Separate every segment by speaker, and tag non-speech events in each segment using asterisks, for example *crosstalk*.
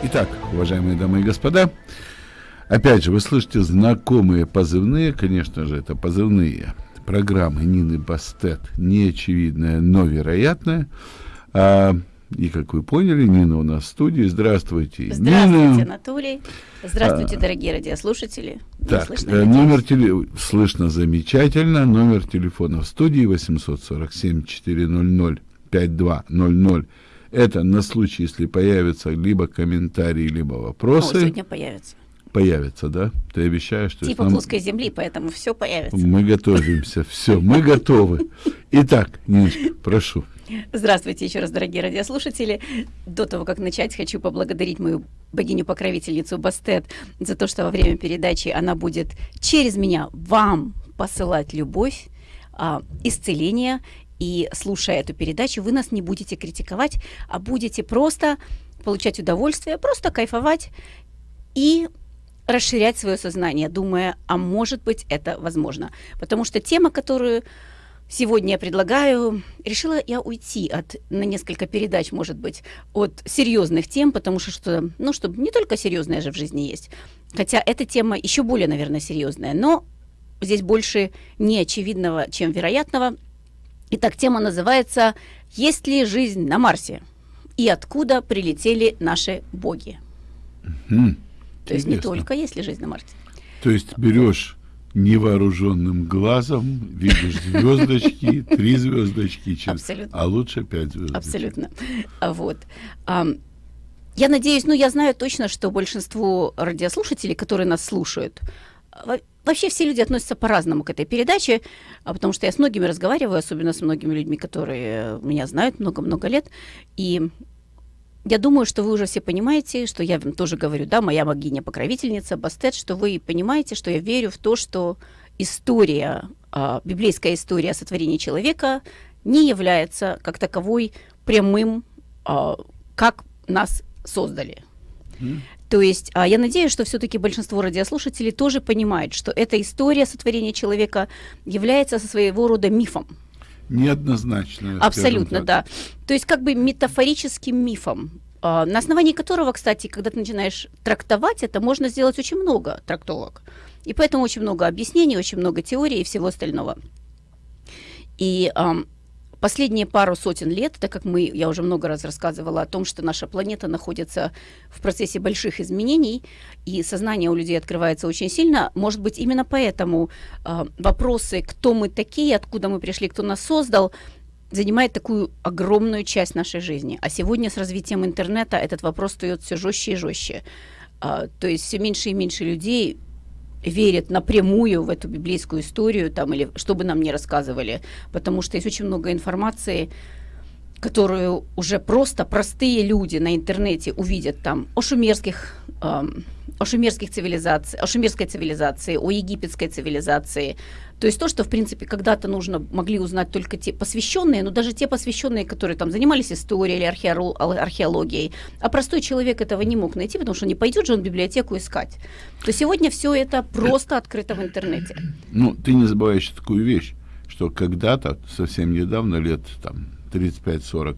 Speaker 1: Итак, уважаемые дамы и господа, опять же, вы слышите знакомые позывные, конечно же, это позывные программы Нины Бастет, неочевидная, но вероятная. А, и, как вы поняли, Нина у нас в студии. Здравствуйте,
Speaker 2: Здравствуйте, Нина. Анатолий. Здравствуйте, а, дорогие радиослушатели.
Speaker 1: Так, слышно, номер теле... слышно замечательно. Номер телефона в студии 847 400 5200 это на случай, если появятся либо комментарии, либо вопросы. О,
Speaker 2: сегодня появятся.
Speaker 1: Появится, да? Ты обещаешь, что...
Speaker 2: Типа нам... плоской земли, поэтому все появится.
Speaker 1: Мы готовимся, все, мы готовы. Итак, Ниночка, прошу.
Speaker 2: Здравствуйте еще раз, дорогие радиослушатели. До того, как начать, хочу поблагодарить мою богиню-покровительницу Бастет за то, что во время передачи она будет через меня вам посылать любовь, а, исцеление и слушая эту передачу, вы нас не будете критиковать, а будете просто получать удовольствие, просто кайфовать и расширять свое сознание, думая, а может быть это возможно. Потому что тема, которую сегодня я предлагаю, решила я уйти от, на несколько передач, может быть, от серьезных тем, потому что, что ну, чтобы не только серьезная же в жизни есть, хотя эта тема еще более, наверное, серьезная, но здесь больше неочевидного, чем вероятного – Итак, тема называется «Есть ли жизнь на Марсе?» и откуда прилетели наши боги. Угу. То есть не только есть ли жизнь на Марсе.
Speaker 1: То есть берешь невооруженным глазом, видишь звездочки, *laughs* три звездочки, а лучше пять звездочек.
Speaker 2: Абсолютно. Вот. Я надеюсь, ну я знаю точно, что большинство радиослушателей, которые нас слушают, Вообще все люди относятся по-разному к этой передаче, а потому что я с многими разговариваю, особенно с многими людьми, которые меня знают много-много лет. И я думаю, что вы уже все понимаете, что я тоже говорю, да, моя богиня-покровительница, Бастет, что вы понимаете, что я верю в то, что история, а, библейская история сотворения человека не является как таковой прямым, а, как нас создали. То есть а, я надеюсь, что все-таки большинство радиослушателей тоже понимает, что эта история сотворения человека является своего рода мифом.
Speaker 1: Неоднозначно.
Speaker 2: Абсолютно, да. То есть как бы метафорическим мифом, а, на основании которого, кстати, когда ты начинаешь трактовать это, можно сделать очень много трактовок. И поэтому очень много объяснений, очень много теорий и всего остального. И Последние пару сотен лет, так как мы, я уже много раз рассказывала о том, что наша планета находится в процессе больших изменений, и сознание у людей открывается очень сильно, может быть, именно поэтому э, вопросы, кто мы такие, откуда мы пришли, кто нас создал, занимает такую огромную часть нашей жизни. А сегодня с развитием интернета этот вопрос встает все жестче и жестче. А, то есть все меньше и меньше людей верят напрямую в эту библейскую историю, там, или что бы нам ни рассказывали, потому что есть очень много информации, которую уже просто простые люди на интернете увидят там о шумерских, эм, о шумерских цивилизациях, о шумерской цивилизации, о египетской цивилизации. То есть то, что, в принципе, когда-то нужно, могли узнать только те посвященные, но даже те посвященные, которые там занимались историей или археологией, а простой человек этого не мог найти, потому что не пойдет же он в библиотеку искать. То сегодня все это просто открыто в интернете.
Speaker 1: Ну, ты не забываешь такую вещь, что когда-то, совсем недавно, лет там 35-40,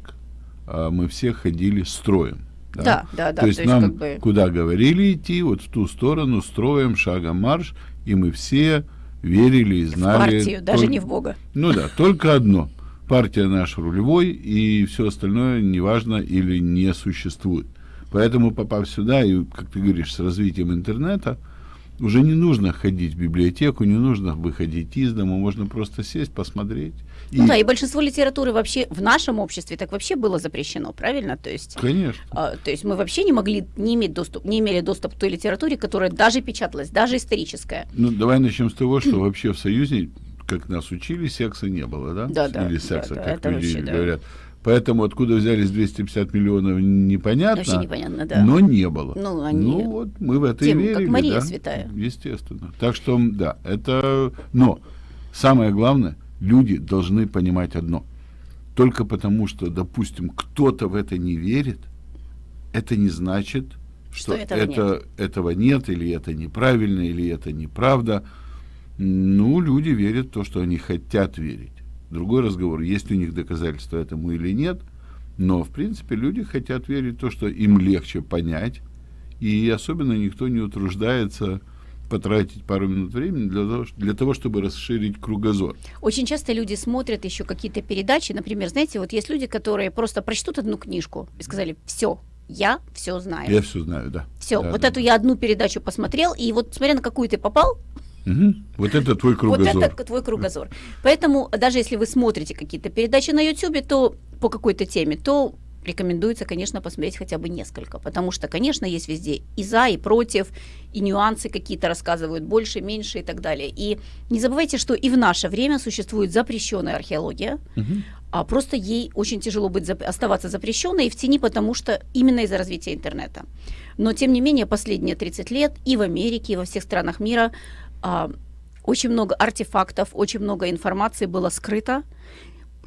Speaker 1: а, мы все ходили строем.
Speaker 2: Да, да, да. да
Speaker 1: то есть то есть нам как бы... куда говорили идти, вот в ту сторону, строем, шагом марш, и мы все верили и знали...
Speaker 2: В партию, даже не в Бога.
Speaker 1: Ну да, только одно. Партия наш рулевой, и все остальное неважно или не существует. Поэтому, попав сюда, и, как ты говоришь, с развитием интернета, уже не нужно ходить в библиотеку, не нужно выходить из дома, можно просто сесть, посмотреть.
Speaker 2: Ну и... да, и большинство литературы вообще в нашем обществе так вообще было запрещено, правильно? То есть,
Speaker 1: Конечно.
Speaker 2: А, то есть мы вообще не могли не иметь доступ, не имели доступ к той литературе, которая даже печаталась, даже историческая.
Speaker 1: Ну давай начнем с того, что вообще в Союзе, как нас учили, секса не было, да?
Speaker 2: Да, да.
Speaker 1: Или секса,
Speaker 2: да,
Speaker 1: как
Speaker 2: да, люди вообще,
Speaker 1: говорят. Да. Поэтому откуда взялись 250 миллионов, непонятно.
Speaker 2: Вообще непонятно, да.
Speaker 1: Но не было.
Speaker 2: Ну, они...
Speaker 1: ну вот мы в это Тем, и верили.
Speaker 2: Как Мария
Speaker 1: да?
Speaker 2: Святая.
Speaker 1: Естественно. Так что, да, это... Но самое главное, люди должны понимать одно. Только потому, что, допустим, кто-то в это не верит, это не значит, что, что этого, это, нет. этого нет, или это неправильно, или это неправда. Ну, люди верят в то, что они хотят верить. Другой разговор, есть у них доказательства этому или нет, но, в принципе, люди хотят верить в то, что им легче понять, и особенно никто не утруждается потратить пару минут времени для того, для того, чтобы расширить кругозор.
Speaker 2: Очень часто люди смотрят еще какие-то передачи, например, знаете, вот есть люди, которые просто прочтут одну книжку и сказали, все, я все знаю.
Speaker 1: Я все знаю, да.
Speaker 2: Все,
Speaker 1: да,
Speaker 2: вот
Speaker 1: да.
Speaker 2: эту я одну передачу посмотрел, и вот смотря на какую ты попал,
Speaker 1: Угу. Вот это твой кругозор. *laughs*
Speaker 2: Вот это твой кругозор. Поэтому даже если вы смотрите какие-то передачи на YouTube, то по какой-то теме, то рекомендуется, конечно, посмотреть хотя бы несколько, потому что, конечно, есть везде и за, и против, и нюансы какие-то рассказывают больше, меньше и так далее. И не забывайте, что и в наше время существует запрещенная археология,
Speaker 1: Мгм.
Speaker 2: а просто ей очень тяжело быть зап- оставаться запрещенной и в тени, потому что именно из-за развития интернета. Но тем не менее последние 30 лет и в Америке, и во всех странах мира а, очень много артефактов, очень много информации было скрыто.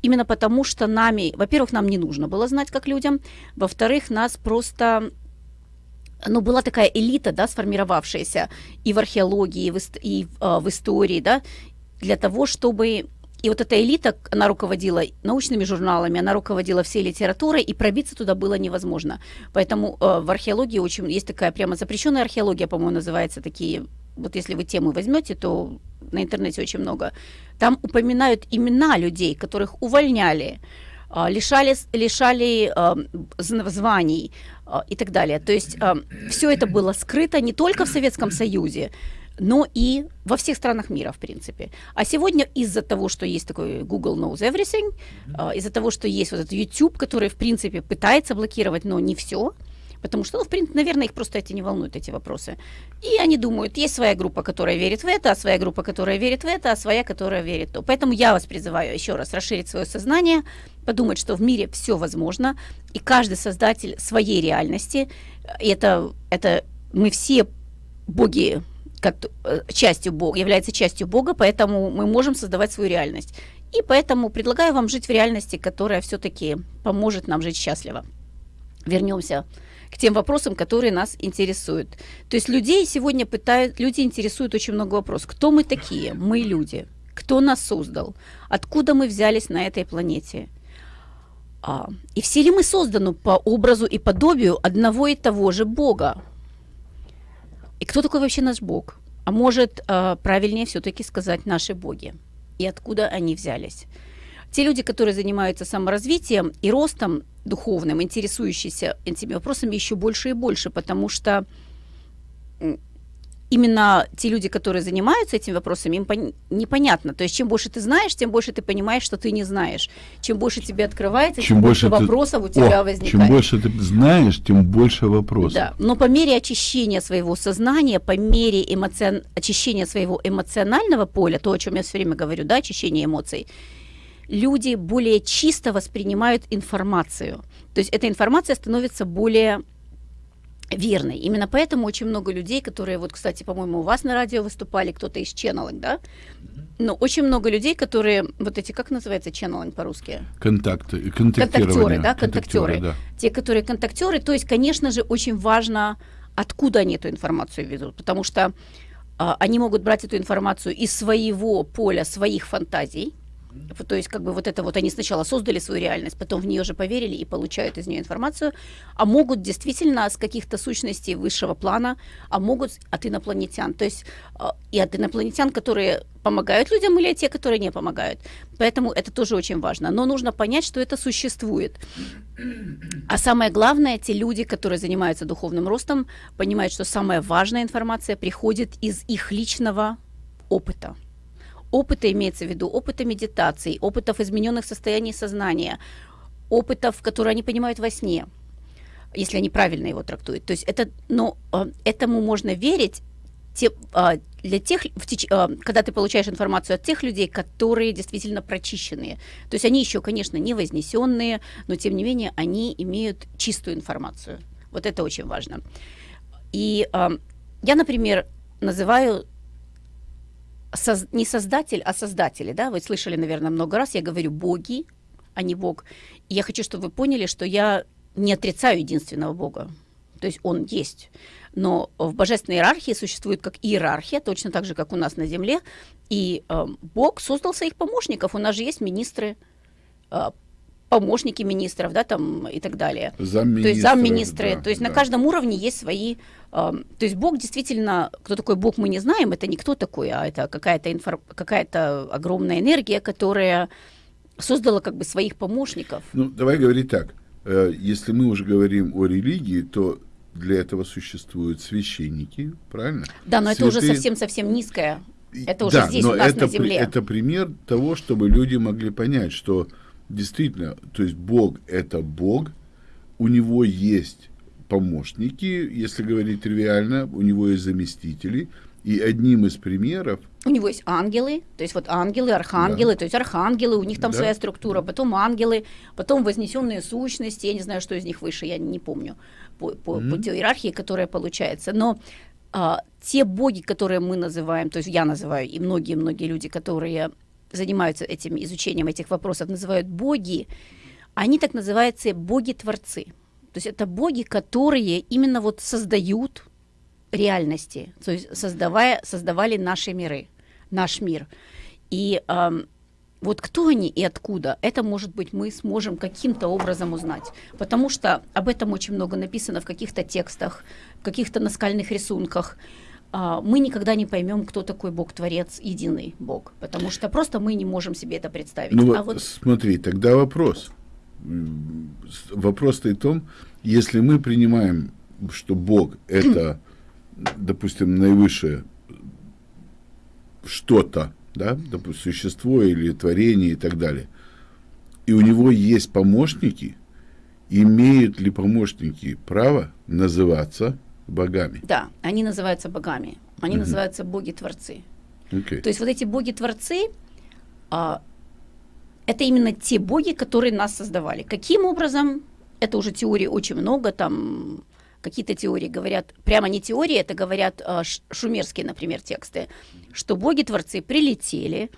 Speaker 2: Именно потому, что нами, во-первых, нам не нужно было знать как людям, во-вторых, нас просто ну, была такая элита, да, сформировавшаяся и в археологии, и в, и а, в истории, да, для того, чтобы... И вот эта элита, она руководила научными журналами, она руководила всей литературой, и пробиться туда было невозможно. Поэтому э, в археологии очень есть такая прямо запрещенная археология, по-моему, называется такие. Вот если вы тему возьмете, то на интернете очень много. Там упоминают имена людей, которых увольняли, а, лишали, лишали званий а, и так далее. То есть все это было скрыто не только в Советском Союзе, но и во всех странах мира, в принципе. А сегодня из-за того, что есть такой Google Knows Everything, а, из-за того, что есть вот этот YouTube, который, в принципе, пытается блокировать, но не все, потому что, ну, в принципе, наверное, их просто эти не волнуют, эти вопросы. И они думают, есть своя группа, которая верит в это, а своя группа, которая верит в это, а своя, которая верит в то. Поэтому я вас призываю еще раз расширить свое сознание, подумать, что в мире все возможно, и каждый создатель своей реальности, это, это мы все боги, как э, частью Бога, является частью Бога, поэтому мы можем создавать свою реальность. И поэтому предлагаю вам жить в реальности, которая все-таки поможет нам жить счастливо. Вернемся к тем вопросам, которые нас интересуют. То есть людей сегодня пытают, люди интересуют очень много вопросов. Кто мы такие? Мы люди. Кто нас создал? Откуда мы взялись на этой планете? А, и все ли мы созданы по образу и подобию одного и того же Бога? И кто такой вообще наш Бог? А может, а, правильнее все-таки сказать наши боги? И откуда они взялись? Те люди, которые занимаются саморазвитием и ростом духовным, интересующиеся этими вопросами еще больше и больше, потому что именно те люди, которые занимаются этими вопросами, им пон- непонятно. То есть чем больше ты знаешь, тем больше ты понимаешь, что ты не знаешь. Чем больше тебе открывается, тем,
Speaker 1: Чем больше ты-
Speaker 2: вопросов у тебя
Speaker 1: О,
Speaker 2: возникает.
Speaker 1: Чем больше ты знаешь, тем больше вопросов.
Speaker 2: Да, но по мере очищения своего сознания, по мере эмоцион... очищения своего эмоционального поля, то, о чем я все время говорю, да, очищение эмоций, люди более чисто воспринимают информацию. То есть эта информация становится более верной. Именно поэтому очень много людей, которые, вот, кстати, по-моему, у вас на радио выступали, кто-то из ченнелинг, да? Но очень много людей, которые, вот эти, как называется ченнелинг по-русски?
Speaker 1: Контакты,
Speaker 2: контактеры, да, контактеры.
Speaker 1: да.
Speaker 2: Те, которые контактеры, то есть, конечно же, очень важно, откуда они эту информацию ведут, потому что а, они могут брать эту информацию из своего поля, своих фантазий, то есть, как бы вот это вот они сначала создали свою реальность, потом в нее же поверили и получают из нее информацию, а могут действительно с каких-то сущностей высшего плана, а могут от инопланетян. То есть а, и от инопланетян, которые помогают людям, или те, которые не помогают. Поэтому это тоже очень важно. Но нужно понять, что это существует. А самое главное, те люди, которые занимаются духовным ростом, понимают, что самая важная информация приходит из их личного опыта. Опыта имеется в виду опыта медитаций, опытов измененных состояний сознания, опытов, которые они понимают во сне, если они правильно его трактуют. То есть это, но э, этому можно верить те, э, для тех, в теч, э, когда ты получаешь информацию от тех людей, которые действительно прочищенные. То есть они еще, конечно, не вознесенные, но тем не менее они имеют чистую информацию. Вот это очень важно. И э, я, например, называю соз- не создатель, а создатели, да, вы слышали, наверное, много раз, я говорю боги, а не бог. И я хочу, чтобы вы поняли, что я не отрицаю единственного бога, то есть он есть. Но в божественной иерархии существует как иерархия, точно так же, как у нас на Земле, и э, Бог создал своих помощников. У нас же есть министры, э, помощники министров, да, там и так далее.
Speaker 1: Замминистров,
Speaker 2: то есть замминистры,
Speaker 1: да,
Speaker 2: то есть
Speaker 1: да.
Speaker 2: на каждом уровне есть свои, э, то есть Бог действительно, кто такой Бог мы не знаем, это не кто такой, а это какая-то инфор... какая-то огромная энергия, которая создала как бы своих помощников.
Speaker 1: Ну, давай говорить так, э, если мы уже говорим о религии, то для этого существуют священники, правильно?
Speaker 2: Да, но это уже
Speaker 1: Святые-
Speaker 2: совсем-совсем низкое. Это уже
Speaker 1: да,
Speaker 2: здесь
Speaker 1: но
Speaker 2: у нас
Speaker 1: это,
Speaker 2: на земле.
Speaker 1: это пример того, чтобы люди могли понять, что действительно, то есть Бог – это Бог, у него есть помощники, если говорить тривиально, у него есть заместители, и одним из примеров
Speaker 2: У него есть ангелы, то есть вот ангелы, архангелы, то есть архангелы, у них там
Speaker 1: Да.
Speaker 2: своя структура, потом ангелы, потом вознесенные сущности, я не знаю, что из них выше, я не помню по, по, по той иерархии, которая получается. Но а, те боги, которые мы называем, то есть я называю, и многие-многие люди, которые занимаются этим изучением этих вопросов, называют боги, они так называются боги-творцы. То есть это боги, которые именно вот создают реальности, то есть создавая, создавали наши миры, наш мир. И ам, вот кто они и откуда, это, может быть, мы сможем каким-то образом узнать. Потому что об этом очень много написано в каких-то текстах, в каких-то наскальных рисунках. А, Мы никогда не поймем, кто такой Бог-творец, единый Бог, потому что просто мы не можем себе это представить.
Speaker 1: Ну вот,
Speaker 2: а вот
Speaker 1: смотри, тогда вопрос. М, с- Вопрос стоит в том, если мы принимаем, что Бог – это, *clears throat* допустим, наивысшее что-то, да, допустим, существо или творение и так далее, и у него есть помощники, имеют ли помощники право называться богами?
Speaker 2: да, они называются богами, они
Speaker 1: Мгм.
Speaker 2: называются боги-творцы.
Speaker 1: Окей.
Speaker 2: То есть вот эти боги-творцы, а, это именно те боги, которые нас создавали. Каким образом? Это уже теорий очень много, там какие-то теории говорят, прямо не теории, это говорят а, шумерские, например, тексты, что боги-творцы прилетели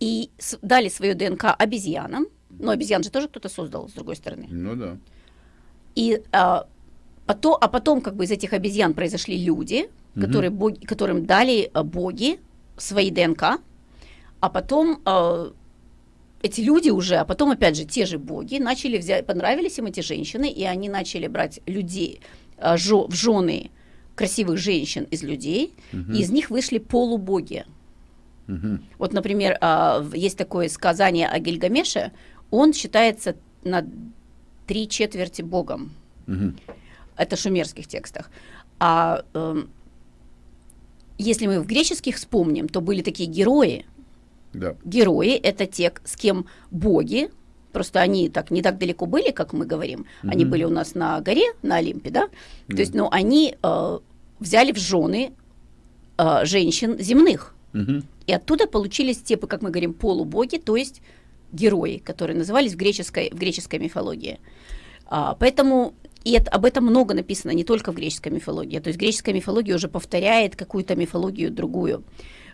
Speaker 2: и дали свое ДНК обезьянам, но обезьян же тоже кто-то создал, с другой стороны.
Speaker 1: Ну да.
Speaker 2: И а, потом, а потом как бы из этих обезьян произошли люди,
Speaker 1: Мгм.
Speaker 2: которые боги, которым дали а, боги свои ДНК, а потом а, эти люди уже, а потом опять же те же боги начали взять, понравились им эти женщины, и они начали брать людей а, жо- в жены красивых женщин из людей, и из них вышли полубоги.
Speaker 1: Мгм.
Speaker 2: Вот, например, а, в- есть такое сказание о Гильгамеше, он считается на три четверти богом.
Speaker 1: Мгм.
Speaker 2: Это шумерских текстах. А эм, если мы в греческих вспомним, то были такие герои.
Speaker 1: Да.
Speaker 2: Герои – это те, с кем боги, просто они так не так далеко были, как мы говорим. Они
Speaker 1: Мгм.
Speaker 2: были у нас на горе, на Олимпе, да?
Speaker 1: Да.
Speaker 2: То есть, ну, они э, взяли в жены э, женщин земных.
Speaker 1: Мгм.
Speaker 2: И оттуда получились те, как мы говорим, полубоги, то есть герои, которые назывались в греческой, в греческой мифологии. А, поэтому и это, об этом много написано не только в греческой мифологии. То есть греческая мифология уже повторяет какую-то мифологию другую.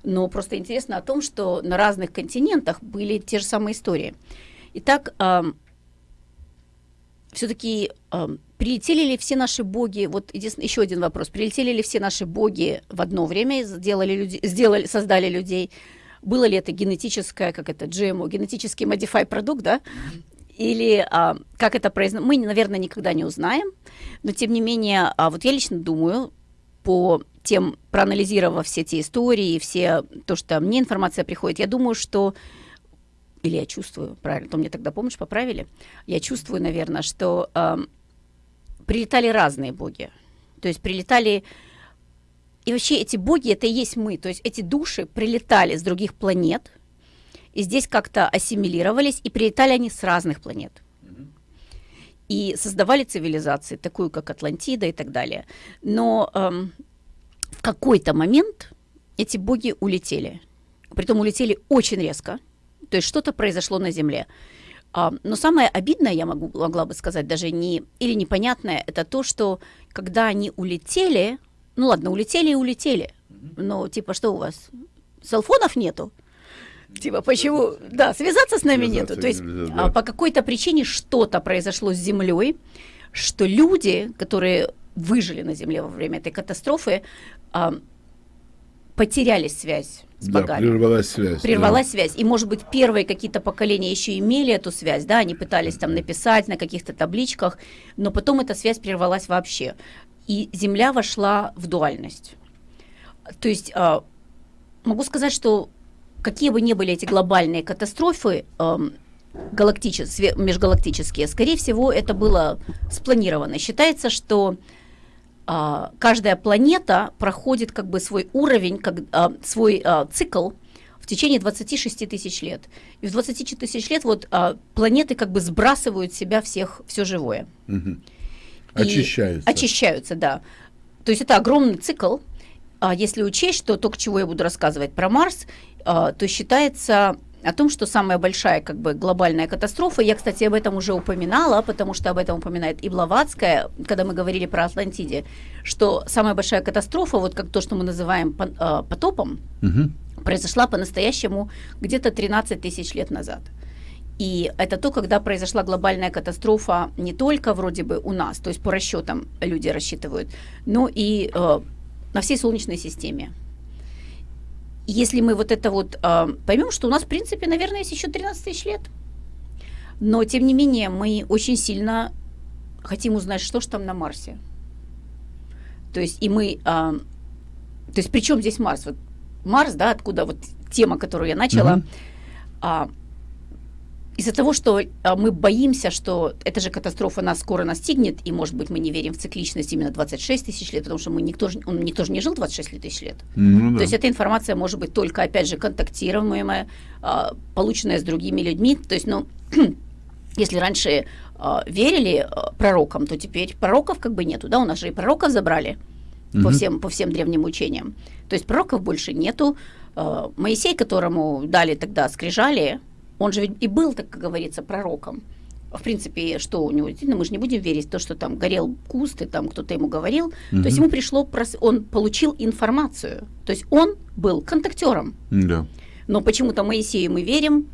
Speaker 2: Но просто интересно о том, что на разных континентах были те же самые истории. Итак, все-таки прилетели ли все наши боги, вот еще один вопрос, прилетели ли все наши боги в одно время, сделали, люди, сделали, создали людей, было ли это генетическое, как это, GMO, генетический modify продукт, да, или а, как это произносится, мы, наверное, никогда не узнаем, но тем не менее, а, вот я лично думаю, по тем, проанализировав все эти истории, все то, что мне информация приходит, я думаю, что или я чувствую, правильно, то мне тогда, помнишь, поправили, я чувствую, наверное, что э, прилетали разные боги. То есть прилетали... И вообще эти боги, это и есть мы. То есть эти души прилетали с других планет, и здесь как-то ассимилировались, и прилетали они с разных планет. И создавали цивилизации, такую как Атлантида и так далее. Но эм, в какой-то момент эти боги улетели. Притом улетели очень резко. То есть что-то произошло на Земле. А, но самое обидное, я могу, могла бы сказать, даже не или непонятное, это то, что когда они улетели, ну ладно, улетели и улетели. Но типа что у вас? Селфонов нету? Типа, почему? Да, связаться с нами
Speaker 1: Связаться
Speaker 2: нету. То есть
Speaker 1: нельзя,
Speaker 2: а,
Speaker 1: да.
Speaker 2: по какой-то причине что-то произошло с Землей, что люди, которые выжили на Земле во время этой катастрофы, а, потеряли связь с да, богами.
Speaker 1: прервалась связь.
Speaker 2: Прервалась да. связь. И, может быть, первые какие-то поколения еще имели эту связь, да, они пытались там написать на каких-то табличках, но потом эта связь прервалась вообще. И Земля вошла в дуальность. То есть а, могу сказать, что какие бы ни были эти глобальные катастрофы, галактические, межгалактические, скорее всего, это было спланировано. Считается, что а, каждая планета проходит как бы свой уровень, как, а, свой а, цикл в течение 26 тысяч лет. И в 26 тысяч лет вот а, планеты как бы сбрасывают в себя всех, все живое.
Speaker 1: Угу. Очищаются.
Speaker 2: Очищаются, да. То есть это огромный цикл. А если учесть, что то, к чему я буду рассказывать про Марс, то считается о том, что самая большая как бы глобальная катастрофа, я, кстати, об этом уже упоминала, потому что об этом упоминает и Блаватская, когда мы говорили про Атлантиде, что самая большая катастрофа, вот как то, что мы называем а, потопом, угу. произошла по-настоящему где-то 13 тысяч лет назад. И это то, когда произошла глобальная катастрофа не только вроде бы у нас, то есть по расчетам люди рассчитывают, но и э, на всей Солнечной системе если мы вот это вот э, поймем, что у нас, в принципе, наверное, есть еще 13 тысяч лет. Но, тем не менее, мы очень сильно хотим узнать, что же там на Марсе. То есть, и мы... Э, то есть, при чем здесь Марс? Вот Марс, да, откуда вот тема, которую я начала, mm-hmm. а, из-за того, что а, мы боимся, что эта же катастрофа нас скоро настигнет, и, может быть, мы не верим в цикличность именно 26 тысяч лет, потому что мы никто, он никто же не жил 26 тысяч лет. Ну, да. То есть эта информация может быть только, опять же, контактируемая, а, полученная с другими людьми. То есть, ну, *clears throat* если раньше а, верили пророкам, то теперь пророков как бы нету, да, у нас же и пророков забрали угу. по, всем, по всем древним учениям. То есть пророков больше нету. Моисей, которому дали тогда скрижали, он же ведь и был, так как говорится, пророком. В принципе, что у него, действительно, мы же не будем верить в то, что там горел куст, и там кто-то ему говорил. Угу. То есть ему пришло, он получил информацию. То есть он был контактером.
Speaker 1: Да.
Speaker 2: Но почему-то Моисею мы верим,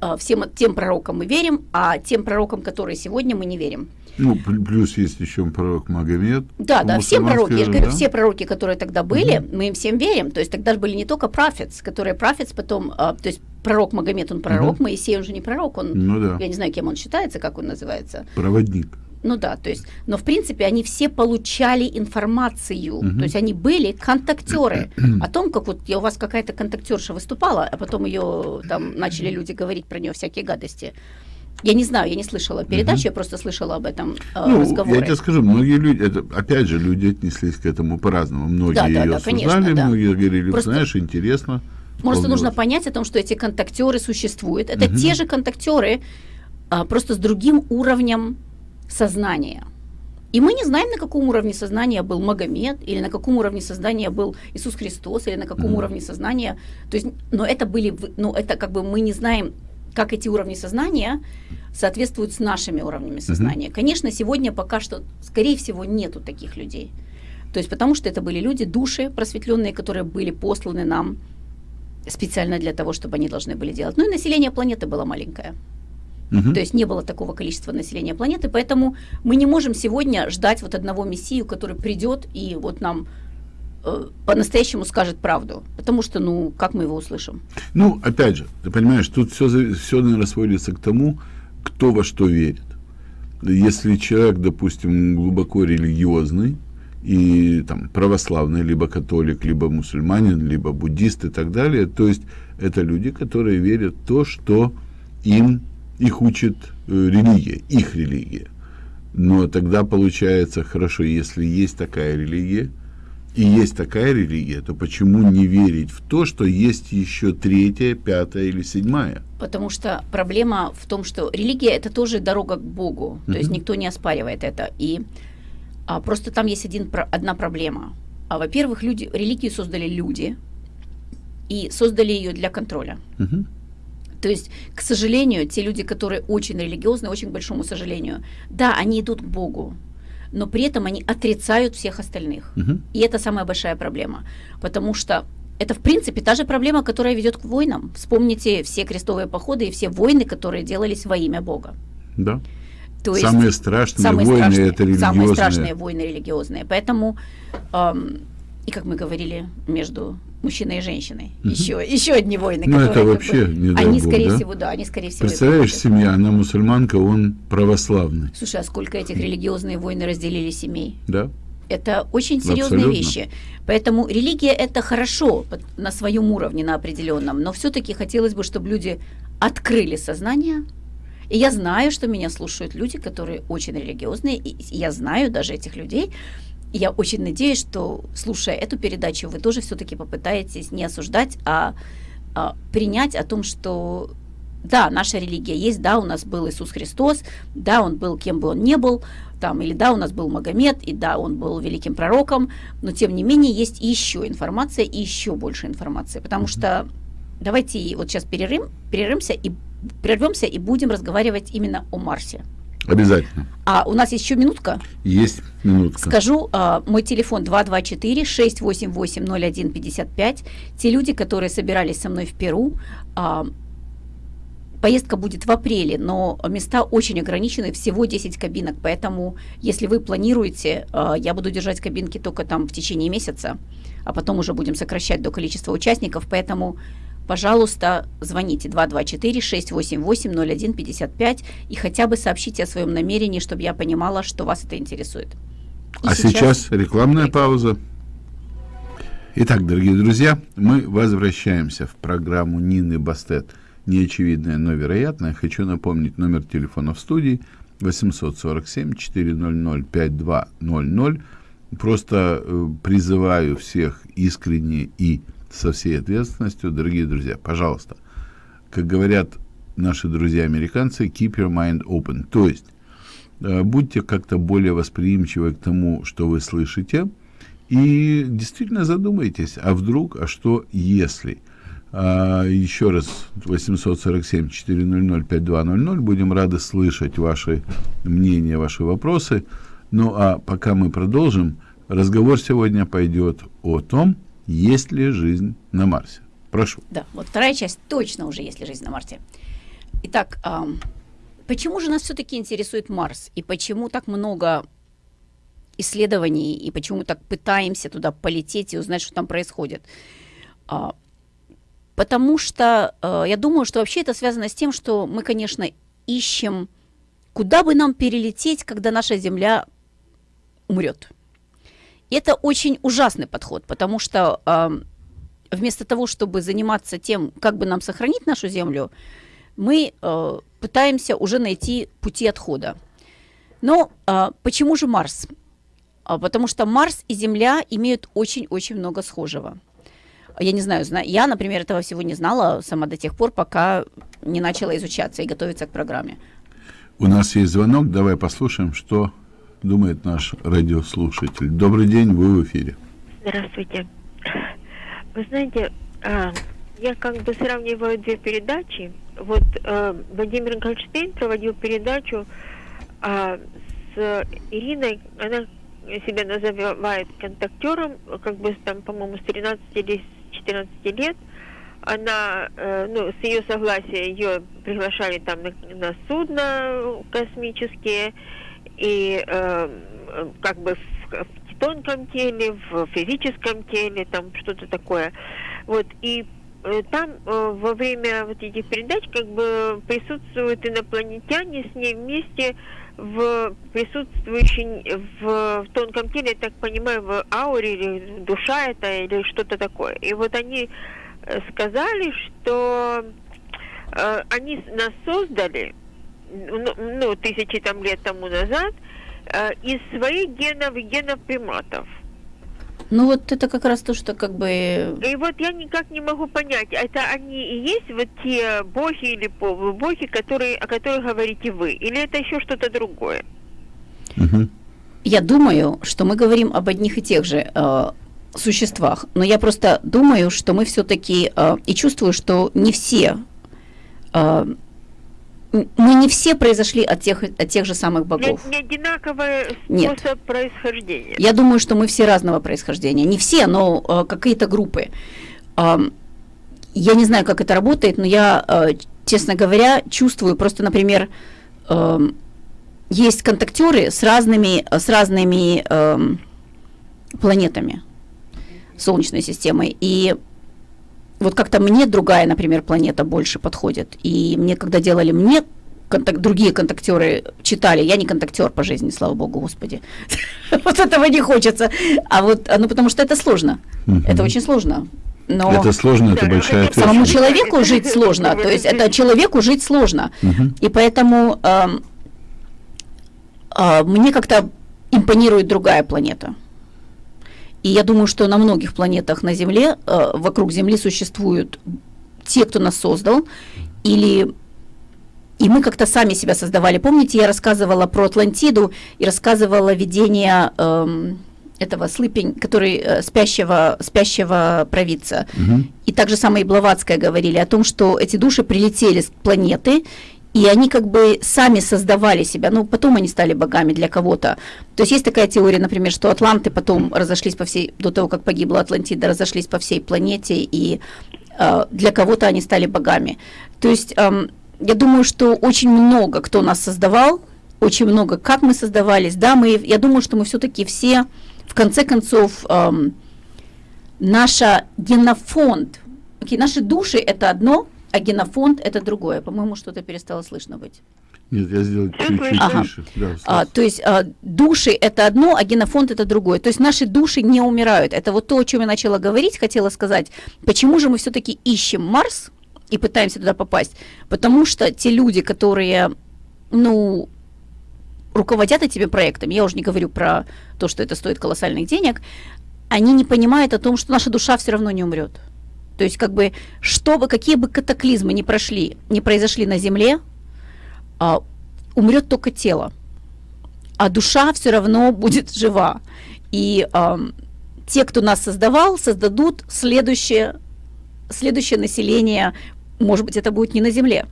Speaker 2: а, всем тем пророкам мы верим, а тем пророкам, которые сегодня, мы не верим.
Speaker 1: Ну, плюс есть еще пророк Магомед.
Speaker 2: Да, да, все пророки, я же говорю, да? все пророки, которые тогда были, угу. мы им всем верим. То есть тогда же были не только prophets, которые prophets потом, а, то есть пророк Магомед, он пророк, угу. Моисей, он же не пророк, он, ну, да. я не знаю, кем он считается, как он называется.
Speaker 1: Проводник.
Speaker 2: Ну да, то есть, но в принципе они все получали информацию, угу. то есть они были контактеры *clears throat* о том, как вот я, у вас какая-то контактерша выступала, а потом ее там начали люди говорить про нее всякие гадости. Я не знаю, я не слышала передачу, угу. я просто слышала об этом э, ну, разговоре.
Speaker 1: Я тебе скажу, многие люди, это, опять же, люди отнеслись к этому по-разному. Многие да, да, ее да, осуждали, конечно, да. многие говорили, просто... знаешь, интересно.
Speaker 2: Просто нужно понять о том, что эти контактеры существуют. Это угу. те же контактеры, а, просто с другим уровнем сознания. И мы не знаем, на каком уровне сознания был Магомед, или на каком уровне сознания был Иисус Христос, или на каком mm уровне сознания. То есть, но это были, ну, это как бы мы не знаем, как эти уровни сознания соответствуют с нашими уровнями сознания. mm Конечно, сегодня пока что, скорее всего, нету таких людей. То есть, потому что это были люди, души просветленные, которые были посланы нам специально для того, чтобы они должны были делать. Ну и население планеты было маленькое. Угу. То есть не было такого количества населения планеты, поэтому мы не можем сегодня ждать вот одного мессию, который придет и вот нам э, по-настоящему скажет правду, потому что, ну, как мы его услышим?
Speaker 1: Ну, опять же, ты понимаешь, тут все, все наверное, сводится к тому, кто во что верит. Если человек, допустим, глубоко религиозный, и там православный, либо католик, либо мусульманин, либо буддист и так далее. То есть это люди, которые верят в то, что им их учит э, религия, их религия. Но тогда получается хорошо, если есть такая религия, и есть такая религия, то почему не верить в то, что есть еще третья, пятая или седьмая?
Speaker 2: Потому что проблема в том, что религия это тоже дорога к Богу. То есть никто не оспаривает это. И а, просто там есть один, одна проблема. А, во-первых, люди, религию создали люди и создали ее для контроля. Угу. То есть, к сожалению, те люди, которые очень религиозны, очень к большому сожалению, да, они идут к Богу, но при этом они отрицают всех остальных. Угу. И это самая большая проблема, потому что это, в принципе, та же проблема, которая ведет к войнам. Вспомните все крестовые походы и все войны, которые делались во имя Бога.
Speaker 1: Да. То есть самые страшные самые войны страшные, это религиозные.
Speaker 2: Самые страшные войны религиозные. Поэтому, эм, и как мы говорили между мужчины и женщины. Угу. Еще, еще одни войны.
Speaker 1: Ну, это вообще
Speaker 2: бы, не Они, Бог, скорее да? всего, да, они, скорее всего...
Speaker 1: Представляешь, семья, она мусульманка, он православный.
Speaker 2: Слушай, а сколько этих религиозные войны разделили семей?
Speaker 1: Да.
Speaker 2: Это очень серьезные Абсолютно. вещи. Поэтому религия это хорошо на своем уровне, на определенном, но все-таки хотелось бы, чтобы люди открыли сознание. И я знаю, что меня слушают люди, которые очень религиозные, и я знаю даже этих людей, я очень надеюсь, что, слушая эту передачу, вы тоже все-таки попытаетесь не осуждать, а, а принять о том, что да, наша религия есть, да, у нас был Иисус Христос, да, он был кем бы он ни был, там, или да, у нас был Магомед, и да, он был великим пророком, но тем не менее есть еще информация и еще больше информации, потому что давайте вот сейчас перерым, перерымся и прервемся и будем разговаривать именно о Марсе.
Speaker 1: Обязательно.
Speaker 2: А у нас еще минутка?
Speaker 1: Есть минутка.
Speaker 2: Скажу, а, мой телефон 224-688-0155. Те люди, которые собирались со мной в Перу, а, Поездка будет в апреле, но места очень ограничены, всего 10 кабинок, поэтому если вы планируете, а, я буду держать кабинки только там в течение месяца, а потом уже будем сокращать до количества участников, поэтому пожалуйста, звоните 224-688-0155 и хотя бы сообщите о своем намерении, чтобы я понимала, что вас это интересует.
Speaker 1: И а сейчас, сейчас рекламная пауза. Итак, дорогие друзья, мы возвращаемся в программу Нины Бастет «Неочевидное, но вероятное». Хочу напомнить номер телефона в студии 847-400-5200. Просто э, призываю всех искренне и со всей ответственностью, дорогие друзья, пожалуйста, как говорят наши друзья-американцы, keep your mind open, то есть э, будьте как-то более восприимчивы к тому, что вы слышите, и действительно задумайтесь, а вдруг, а что если? А, еще раз, 847-400-5200, будем рады слышать ваши мнения, ваши вопросы. Ну а пока мы продолжим, разговор сегодня пойдет о том, есть ли жизнь на Марсе? Прошу.
Speaker 2: Да, вот вторая часть точно уже есть ли жизнь на Марсе. Итак, эм, почему же нас все-таки интересует Марс? И почему так много исследований? И почему так пытаемся туда полететь и узнать, что там происходит? А, потому что э, я думаю, что вообще это связано с тем, что мы, конечно, ищем, куда бы нам перелететь, когда наша Земля умрет. Это очень ужасный подход, потому что э, вместо того, чтобы заниматься тем, как бы нам сохранить нашу Землю, мы э, пытаемся уже найти пути отхода. Но э, почему же Марс? А, потому что Марс и Земля имеют очень-очень много схожего. Я не знаю, я, например, этого всего не знала сама до тех пор, пока не начала изучаться и готовиться к программе.
Speaker 1: У нас есть звонок, давай послушаем, что думает наш радиослушатель. Добрый день, вы в эфире.
Speaker 3: Здравствуйте. Вы знаете, а, я как бы сравниваю две передачи. Вот а, Владимир Гольштейн проводил передачу а, с Ириной, она себя называет контактером, как бы там, по-моему, с 13 или 14 лет. Она, э, ну, с ее согласия ее приглашали там на, на судно космические, и э, как бы в, в тонком теле, в физическом теле, там что-то такое. Вот, и э, там э, во время вот этих передач как бы присутствуют инопланетяне с ней вместе в присутствующей в, в тонком теле, я так понимаю, в ауре или душа это или что-то такое. И вот они э, сказали, что э, они нас создали ну, ну, тысячи там лет тому назад, э, из своих генов и генов приматов.
Speaker 2: Ну вот это как раз то, что как бы...
Speaker 3: И вот я никак не могу понять, это они и есть вот те боги или боги, которые, о которых говорите вы, или это еще что-то другое?
Speaker 2: Угу. Я думаю, что мы говорим об одних и тех же э, существах, но я просто думаю, что мы все-таки э, и чувствую, что не все э, мы не все произошли от тех, от тех же самых богов.
Speaker 3: Не, не одинаковый способ Нет. происхождения.
Speaker 2: Я думаю, что мы все разного происхождения. Не все, но э, какие-то группы. Э, я не знаю, как это работает, но я, э, честно говоря, чувствую просто, например, э, есть контактеры с разными, с разными э, планетами Солнечной системы. И вот как-то мне другая, например, планета больше подходит. И мне, когда делали мне контак, другие контактеры читали. Я не контактер по жизни, слава богу, господи. *laughs* вот этого не хочется. А вот, ну потому что это сложно. Это очень сложно.
Speaker 1: Но это сложно, это большая ответственность.
Speaker 2: Самому человеку жить сложно, то есть это человеку жить сложно. И поэтому э, э, мне как-то импонирует другая планета. И я думаю, что на многих планетах на Земле, э, вокруг Земли существуют те, кто нас создал, или и мы как-то сами себя создавали. Помните, я рассказывала про Атлантиду и рассказывала видение эм, этого слыпень, который э, спящего, спящего провидца. Угу. И также самое и Блаватская говорили о том, что эти души прилетели с планеты, и они как бы сами создавали себя, ну, потом они стали богами для кого-то. То есть есть такая теория, например, что атланты потом разошлись по всей, до того, как погибла Атлантида, разошлись по всей планете, и э, для кого-то они стали богами. То есть э, я думаю, что очень много кто нас создавал, очень много, как мы создавались, да, мы, я думаю, что мы все-таки все, в конце концов, эм, наша генофонд, окей, наши души это одно, а генофонд это другое. По-моему, что-то перестало слышно быть.
Speaker 1: Нет, я сделал чуть-чуть
Speaker 2: ага. тише. Да, а, то есть а, души это одно, а генофонд это другое. То есть наши души не умирают. Это вот то, о чем я начала говорить, хотела сказать. Почему же мы все-таки ищем Марс? и пытаемся туда попасть. Потому что те люди, которые, ну, руководят этими проектами, я уже не говорю про то, что это стоит колоссальных денег, они не понимают о том, что наша душа все равно не умрет. То есть, как бы, что бы, какие бы катаклизмы ни прошли, не произошли на Земле, а, умрет только тело, а душа все равно будет жива. И а, те, кто нас создавал, создадут следующее, следующее население может быть, это будет не на Земле.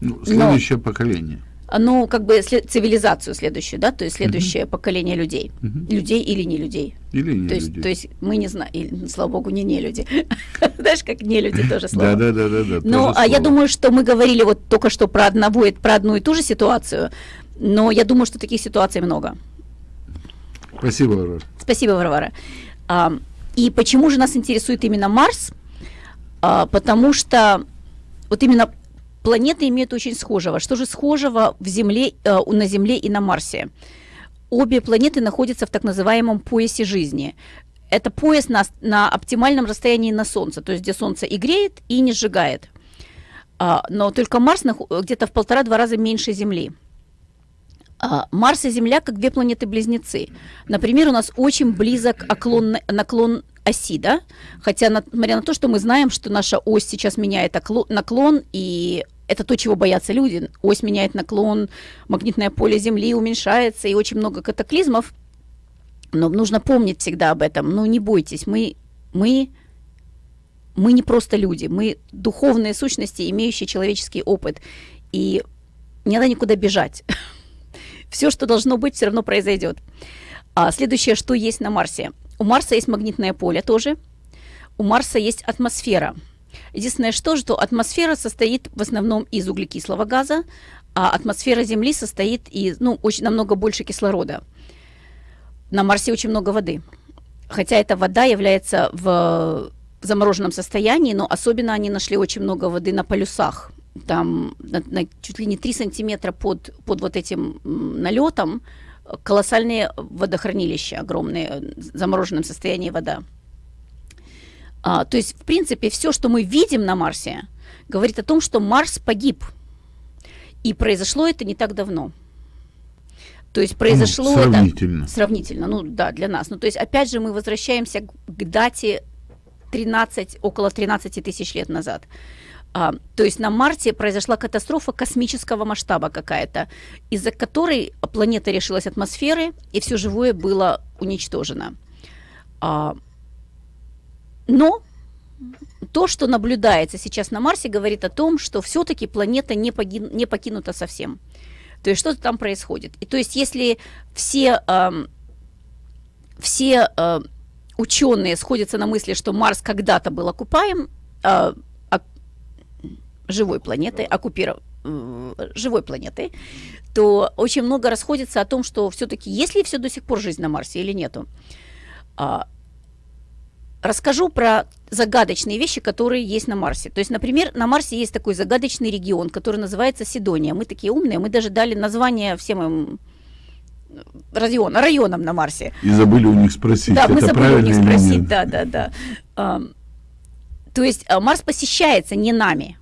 Speaker 1: Ну, следующее но, поколение.
Speaker 2: Ну, как бы след, цивилизацию следующую, да, то есть следующее угу. поколение людей. Угу. Людей или не людей.
Speaker 1: Или не
Speaker 2: то
Speaker 1: есть,
Speaker 2: людей. То есть мы не знаем, слава богу, не не люди. *laughs* Знаешь, как не люди *laughs* тоже слово.
Speaker 1: Да, да, да, да.
Speaker 2: Ну, а я думаю, что мы говорили вот только что про одного, про одну и ту же ситуацию, но я думаю, что таких ситуаций много.
Speaker 1: Спасибо, Варвара.
Speaker 2: Спасибо, Варвара. А, и почему же нас интересует именно Марс? А, потому что вот именно планеты имеют очень схожего. Что же схожего в Земле, э, на Земле и на Марсе? Обе планеты находятся в так называемом поясе жизни. Это пояс на, на оптимальном расстоянии на Солнце, то есть где Солнце и греет, и не сжигает. А, но только Марс где-то в полтора-два раза меньше Земли. А, Марс и Земля как две планеты-близнецы. Например, у нас очень близок оклон, наклон оси, да, хотя, несмотря на то, что мы знаем, что наша ось сейчас меняет наклон, и это то, чего боятся люди. Ось меняет наклон, магнитное поле Земли уменьшается, и очень много катаклизмов. Но нужно помнить всегда об этом. Ну, не бойтесь, мы, мы, мы не просто люди, мы духовные сущности, имеющие человеческий опыт. И не надо никуда бежать. *laughs* Все, что должно быть, все равно произойдет. А следующее, что есть на Марсе – у Марса есть магнитное поле тоже. У Марса есть атмосфера. Единственное, что, что атмосфера состоит в основном из углекислого газа, а атмосфера Земли состоит из, ну, очень намного больше кислорода. На Марсе очень много воды. Хотя эта вода является в замороженном состоянии, но особенно они нашли очень много воды на полюсах. Там на, на чуть ли не 3 сантиметра под, под вот этим налетом колоссальные водохранилища, огромные, в замороженном состоянии вода. А, то есть, в принципе, все, что мы видим на Марсе, говорит о том, что Марс погиб. И произошло это не так давно. То есть произошло ну,
Speaker 1: сравнительно.
Speaker 2: это сравнительно, ну да, для нас. Ну то есть опять же мы возвращаемся к, к дате 13, около 13 тысяч лет назад. А, то есть на Марсе произошла катастрофа космического масштаба какая-то, из-за которой планета решилась атмосферы, и все живое было уничтожено. А, но то, что наблюдается сейчас на Марсе, говорит о том, что все-таки планета не, погин, не покинута совсем. То есть что-то там происходит. И то есть если все, э, все э, ученые сходятся на мысли, что Марс когда-то был окупаем, э, живой планетой, оккупиров... живой планетой, то очень много расходится о том, что все-таки есть ли все до сих пор жизнь на Марсе или нету. А, расскажу про загадочные вещи, которые есть на Марсе. То есть, например, на Марсе есть такой загадочный регион, который называется Сидония. Мы такие умные, мы даже дали название всем им район, районам на Марсе.
Speaker 1: И забыли у них спросить,
Speaker 2: Да, мы забыли у них спросить, да, да, да. Ам, То есть а, Марс посещается не нами,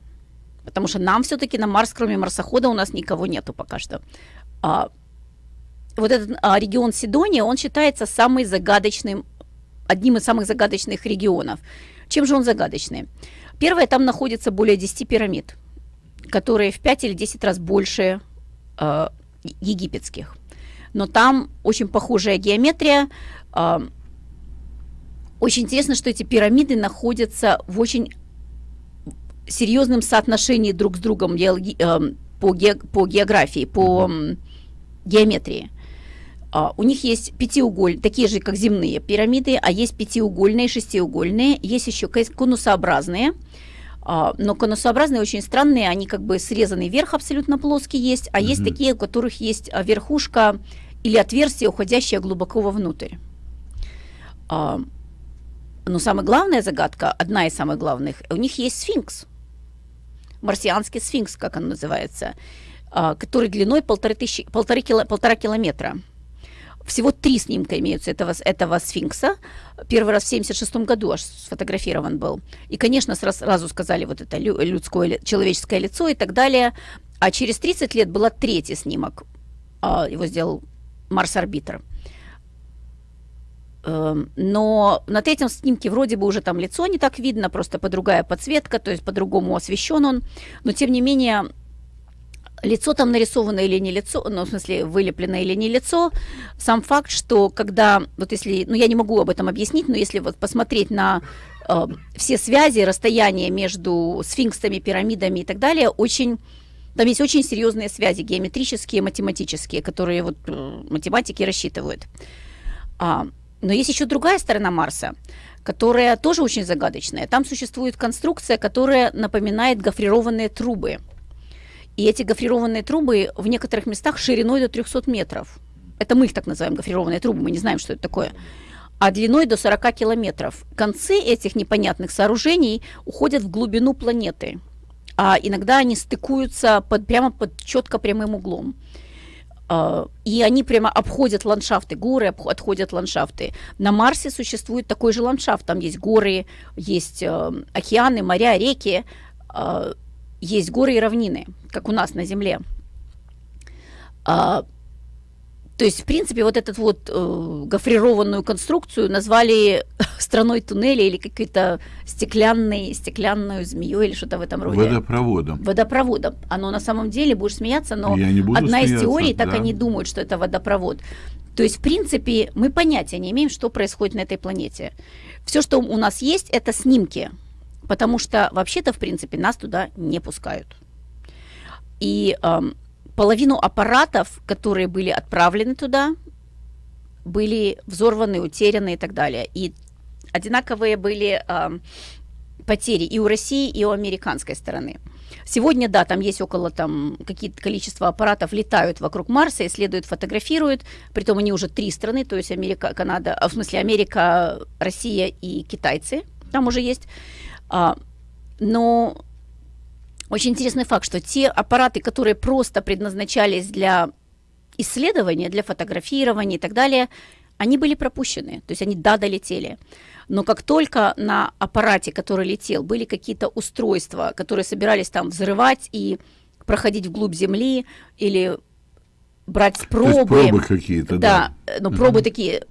Speaker 2: потому что нам все-таки на Марс, кроме марсохода, у нас никого нету пока что. А, вот этот а, регион Сидония, он считается самый загадочным, одним из самых загадочных регионов. Чем же он загадочный? Первое, там находится более 10 пирамид, которые в 5 или 10 раз больше э, египетских. Но там очень похожая геометрия. э, очень интересно, что эти пирамиды находятся в очень серьезном соотношении друг с другом э, по, ге- по географии, по геометрии. А, У них есть пятиугольные, такие же, как земные пирамиды, а есть пятиугольные, шестиугольные, есть еще кон- конусообразные. А, Но конусообразные очень странные, они как бы срезанный верх абсолютно плоский есть, а есть
Speaker 1: Мгм.
Speaker 2: такие, у которых есть а, верхушка или отверстие, уходящее глубоко вовнутрь. Но самая главная загадка, одна из самых главных, у них есть сфинкс, марсианский сфинкс, как он называется, который длиной полторы, тысячи, полторы кило- полтора километра. Всего три снимка имеются этого, этого сфинкса. Первый раз в 76 году аж сфотографирован был. И, конечно, сра- сразу сказали вот это лю- людское, человеческое лицо и так далее. А через 30 лет был третий снимок. А, Его сделал Марс-арбитр. Эм, Но на третьем снимке вроде бы уже там лицо не так видно, просто по другая подсветка, то есть по-другому освещен он. Но тем не менее, лицо там нарисовано или не лицо, ну, в смысле, вылеплено или не лицо, сам факт, что когда, вот если, ну, я не могу об этом объяснить, но если вот посмотреть на э, все связи, расстояния между сфинксами, пирамидами и так далее, очень, там есть очень серьезные связи, геометрические, математические, которые вот э, математики рассчитывают. А, но есть еще другая сторона Марса, которая тоже очень загадочная. Там существует конструкция, которая напоминает гофрированные трубы. И эти гофрированные трубы в некоторых местах шириной до 300 метров. Это мы их так называем, гофрированные трубы, мы не знаем, что это такое. А длиной до 40 километров. Концы этих непонятных сооружений уходят в глубину планеты. А иногда они стыкуются под, прямо под четко прямым углом. А, И они прямо обходят ландшафты, горы отходят ландшафты. На Марсе существует такой же ландшафт. Там есть горы, есть э, океаны, моря, реки, э, есть горы и равнины, как у нас на Земле. А, то есть, в принципе, вот эту вот э, гофрированную конструкцию назвали *laughs* страной туннеля или какой-то стеклянной, стеклянную змеей или что-то в этом роде.
Speaker 1: Водопроводом.
Speaker 2: Водопроводом. Оно на самом деле, будешь смеяться, но одна из
Speaker 1: смеяться,
Speaker 2: теорий, так
Speaker 1: да.
Speaker 2: они думают, что это водопровод. То есть, в принципе, мы понятия не имеем, что происходит на этой планете. Все, что у нас есть, это снимки, потому что вообще-то, в принципе, нас туда не пускают. И эм, половину аппаратов, которые были отправлены туда, были взорваны, утеряны и так далее. И одинаковые были эм, потери и у России, и у американской стороны. Сегодня, да, там есть около там какие-то количество аппаратов летают вокруг Марса, исследуют, фотографируют. Притом они уже три страны, то есть Америка, Канада, а, в смысле Америка, Россия и китайцы. Там уже есть. А, но очень интересный факт, что те аппараты, которые просто предназначались для исследования, для фотографирования и так далее, они были пропущены. То есть они, да, долетели. Но как только на аппарате, который летел, были какие-то устройства, которые собирались там взрывать и проходить вглубь Земли или брать пробы,
Speaker 1: пробы какие-то, да.
Speaker 2: да, но пробы такие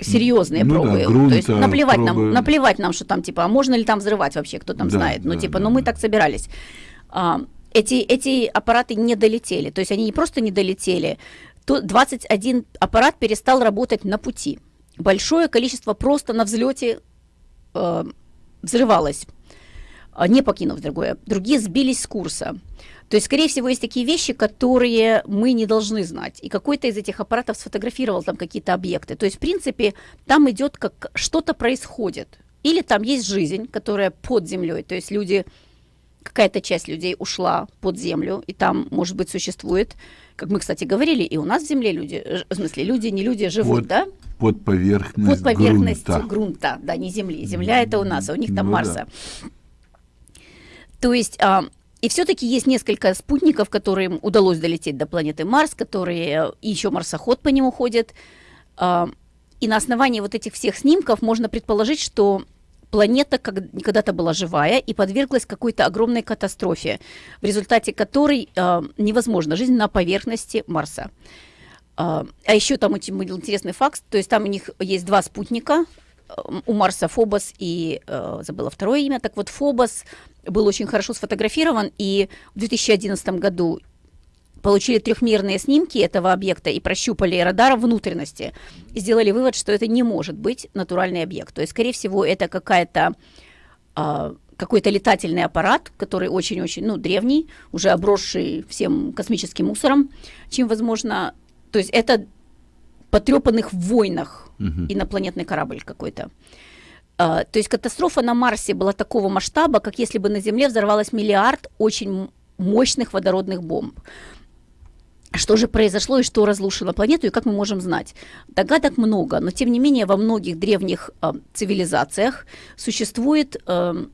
Speaker 2: серьезные
Speaker 1: Ну да,
Speaker 2: пробы.
Speaker 1: грунта,
Speaker 2: То есть наплевать
Speaker 1: пробы.
Speaker 2: нам, наплевать нам, что там типа, а можно ли там взрывать вообще, кто там
Speaker 1: Да,
Speaker 2: знает. Ну
Speaker 1: да,
Speaker 2: типа,
Speaker 1: да,
Speaker 2: ну мы
Speaker 1: да.
Speaker 2: так собирались. А, эти, эти аппараты не долетели. То есть они не просто не долетели, то 21 аппарат перестал работать на пути. Большое количество просто на взлете э, взрывалось, а, не покинув другое. Другие сбились с курса. То есть, скорее всего, есть такие вещи, которые мы не должны знать. И какой-то из этих аппаратов сфотографировал там какие-то объекты. То есть, в принципе, там идет как что-то происходит. Или там есть жизнь, которая под землей. То есть люди, какая-то часть людей ушла под землю, и там, может быть, существует, как мы, кстати, говорили, и у нас в земле люди, в смысле, люди, не люди живут,
Speaker 1: Вот.
Speaker 2: да?
Speaker 1: под поверхность,
Speaker 2: под поверхность
Speaker 1: грунта.
Speaker 2: грунта. да, не Земли. Земля это у нас, а у них там
Speaker 1: Ну
Speaker 2: Марса. То есть, а, и все-таки есть несколько спутников, которым удалось долететь до планеты Марс, которые и еще марсоход по нему ходит. А, и на основании вот этих всех снимков можно предположить, что планета когда-то была живая и подверглась какой-то огромной катастрофе, в результате которой а, невозможна жизнь на поверхности Марса. А а еще там очень интересный факт, то есть там у них есть два спутника, э, у Марса Фобос и, э, забыла второе имя, так вот Фобос был очень хорошо сфотографирован, и в 2011 году получили трехмерные снимки этого объекта и прощупали радаром внутренности, и сделали вывод, что это не может быть натуральный объект. То есть, скорее всего, это какая-то а, какой-то летательный аппарат, который очень-очень, ну, древний, уже обросший всем космическим мусором, чем, возможно, то есть это потрепанных в войнах
Speaker 1: Мгм.
Speaker 2: инопланетный корабль какой-то. А, то есть катастрофа на Марсе была такого масштаба, как если бы на Земле взорвалось миллиард очень мощных водородных бомб. Что же произошло и что разрушило планету, и как мы можем знать? Догадок много, но тем не менее во многих древних а, цивилизациях существуют эм,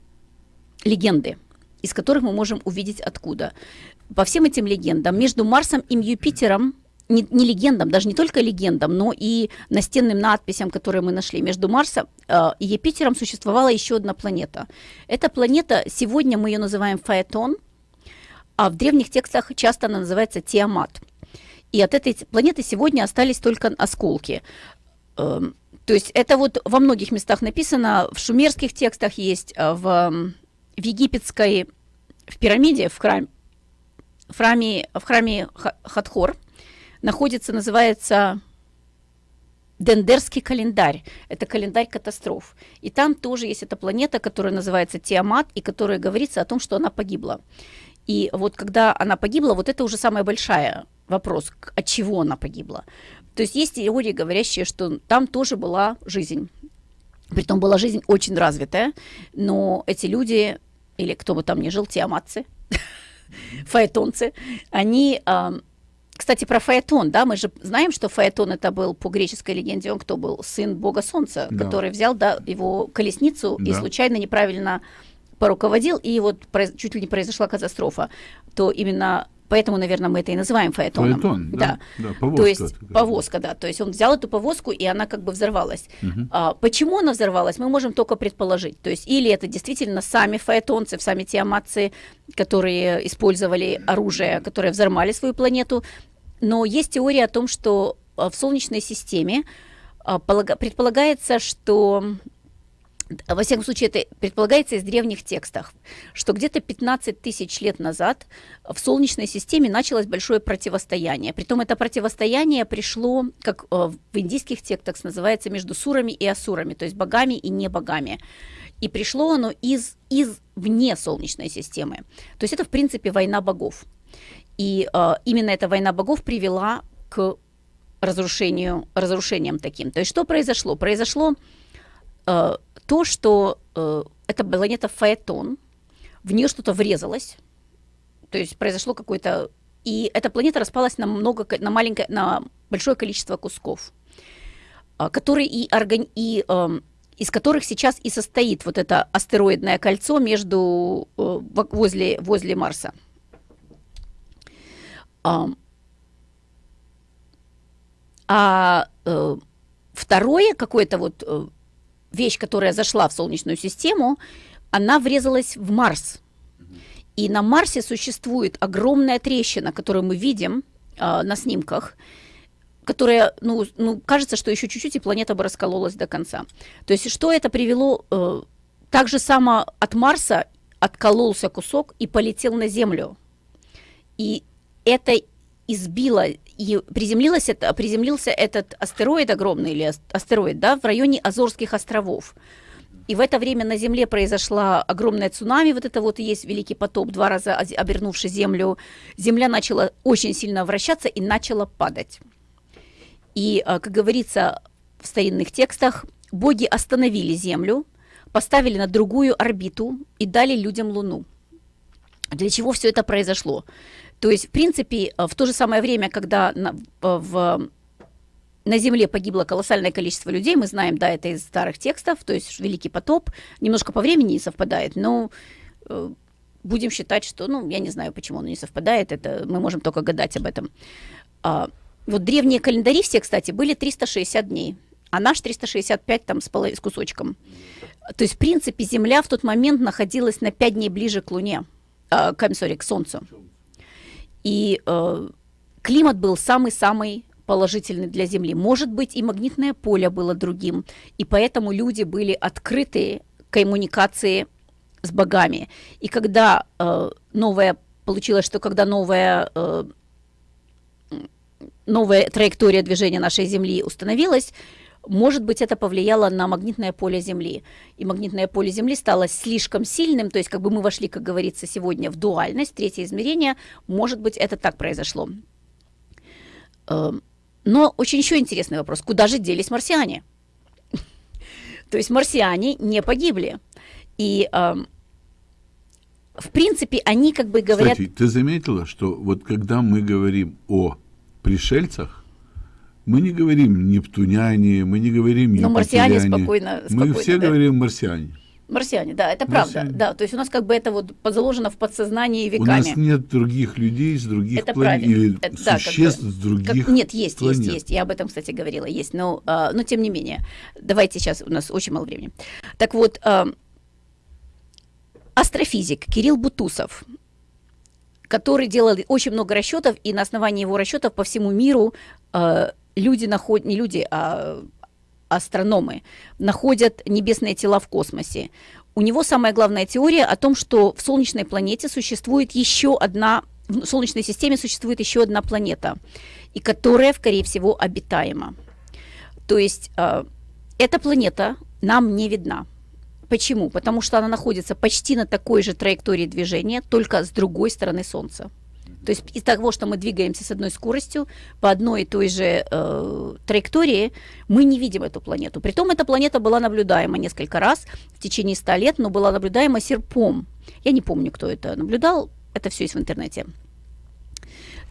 Speaker 2: легенды, из которых мы можем увидеть откуда. По всем этим легендам между Марсом и Юпитером не, не легендам, даже не только легендам, но и настенным надписям, которые мы нашли. Между Марсом э, и Юпитером существовала еще одна планета. Эта планета, сегодня мы ее называем Фаэтон, а в древних текстах часто она называется Тиамат. И от этой планеты сегодня остались только осколки. Эм, То есть это вот во многих местах написано, в шумерских текстах есть, э, в, в египетской, в пирамиде, в храме, в храме, в храме Ха- Хатхор находится, называется Дендерский календарь. Это календарь катастроф. И там тоже есть эта планета, которая называется Тиамат, и которая говорится о том, что она погибла. И вот когда она погибла, вот это уже самая большая вопрос, от чего она погибла. То есть есть теории, говорящие, что там тоже была жизнь. Притом была жизнь очень развитая, но эти люди, или кто бы там ни жил, тиаматцы, *laughs* фаэтонцы, они... кстати, про Фаэтон, да, мы же знаем, что Фаэтон это был по греческой легенде, он кто был? Сын бога солнца,
Speaker 1: Да.
Speaker 2: который взял, да, его колесницу и
Speaker 1: Да.
Speaker 2: случайно неправильно поруководил, и вот чуть ли не произошла катастрофа. То именно поэтому, наверное, мы это и называем Фаэтоном.
Speaker 1: Фаэтон, да, да, повозка
Speaker 2: То есть
Speaker 1: такая.
Speaker 2: повозка, да. То есть он взял эту повозку, и она как бы взорвалась.
Speaker 1: Мгм.
Speaker 2: А, почему она взорвалась, мы можем только предположить. То есть или это действительно сами фаэтонцы, сами тиаматцы, которые использовали оружие, которые взорвали свою планету. Но есть теория о том, что а, в Солнечной системе а, полага- предполагается, что во всяком случае, это предполагается из древних текстов, что где-то 15 тысяч лет назад в Солнечной системе началось большое противостояние. Притом это противостояние пришло, как э, в индийских текстах называется, между сурами и асурами, то есть богами и не богами. И пришло оно из, из вне Солнечной системы. То есть это, в принципе, война богов. И э, именно эта война богов привела к разрушению, разрушениям таким. То есть что произошло? Произошло э, то, что э, эта планета Фаэтон, в нее что-то врезалось, то есть произошло какое-то... И эта планета распалась на, много, на, маленькое, на большое количество кусков, а, которые и, органи- и эм, из которых сейчас и состоит вот это астероидное кольцо между, э, во- возле, возле Марса. Ам, А э, второе какое-то вот э, вещь, которая зашла в Солнечную систему, она врезалась в Марс. И на Марсе существует огромная трещина, которую мы видим а, на снимках, которая, ну, ну, кажется, что еще чуть-чуть и планета бы раскололась до конца. То есть что это привело? Э, так же само от Марса откололся кусок и полетел на Землю. И это избило и приземлилось это, приземлился этот астероид огромный или ас- астероид, да, в районе Азорских островов. И в это время на Земле произошла огромная цунами, вот это вот и есть Великий потоп, два раза обернувший Землю. Земля начала очень сильно вращаться и начала падать. И, а, как говорится в старинных текстах, боги остановили Землю, поставили на другую орбиту и дали людям Луну. Для чего все это произошло? То есть, в принципе, э, в то же самое время, когда на- в- в на Земле погибло колоссальное количество людей, мы знаем, да, это из старых текстов, то есть Великий потоп, немножко по времени не совпадает, но э, будем считать, что, ну, я не знаю, почему оно не совпадает, это мы можем только гадать об этом. А, вот древние календари все, кстати, были 360 дней, а наш 365 там с, поло... с кусочком. То есть, в принципе, Земля в тот момент находилась на 5 дней ближе к Луне, э, к, sorry, к Солнцу. И э, климат был самый-самый положительный для Земли. Может быть, и магнитное поле было другим, и поэтому люди были открыты к коммуникации с богами. И когда э, новая получилось, что когда новая э, новая траектория движения нашей Земли установилась, может быть, это повлияло на магнитное поле Земли. И магнитное поле Земли стало слишком сильным, то есть как бы мы вошли, как говорится, сегодня в дуальность, третье измерение. Может быть, это так произошло. Эм, но очень еще интересный вопрос. Куда же делись марсиане? *laughs* То есть марсиане не погибли. И эм, в принципе они как бы говорят...
Speaker 1: Кстати, ты заметила, что вот когда мы говорим о пришельцах, мы не говорим нептуняне, мы не говорим
Speaker 2: Но марсиане спокойно,
Speaker 1: спокойно. Мы все да. говорим марсиане.
Speaker 2: Марсиане, да, это правда. Да, то есть у нас как бы это вот заложено в подсознании веками. У
Speaker 1: нас нет других людей с других это планет или это, существ да, как бы, с других
Speaker 2: как, Нет, есть, планет. есть, есть. Я об этом, кстати, говорила, есть. Но, а, но тем не менее, давайте сейчас, у нас очень мало времени. Так вот, а, астрофизик Кирилл Бутусов, который делал очень много расчетов, и на основании его расчетов по всему миру а, люди находят, не люди, а астрономы находят небесные тела в космосе. У него самая главная теория о том, что в Солнечной планете существует еще одна, в Солнечной системе существует еще одна планета, и которая, скорее всего, обитаема. То есть э, эта планета нам не видна. Почему? Потому что она находится почти на такой же траектории движения, только с другой стороны Солнца. То есть из того, что мы двигаемся с одной скоростью по одной и той же э, траектории, мы не видим эту планету. Притом эта планета была наблюдаема несколько раз в течение 100 лет, но была наблюдаема серпом. Я не помню, кто это наблюдал, это все есть в интернете.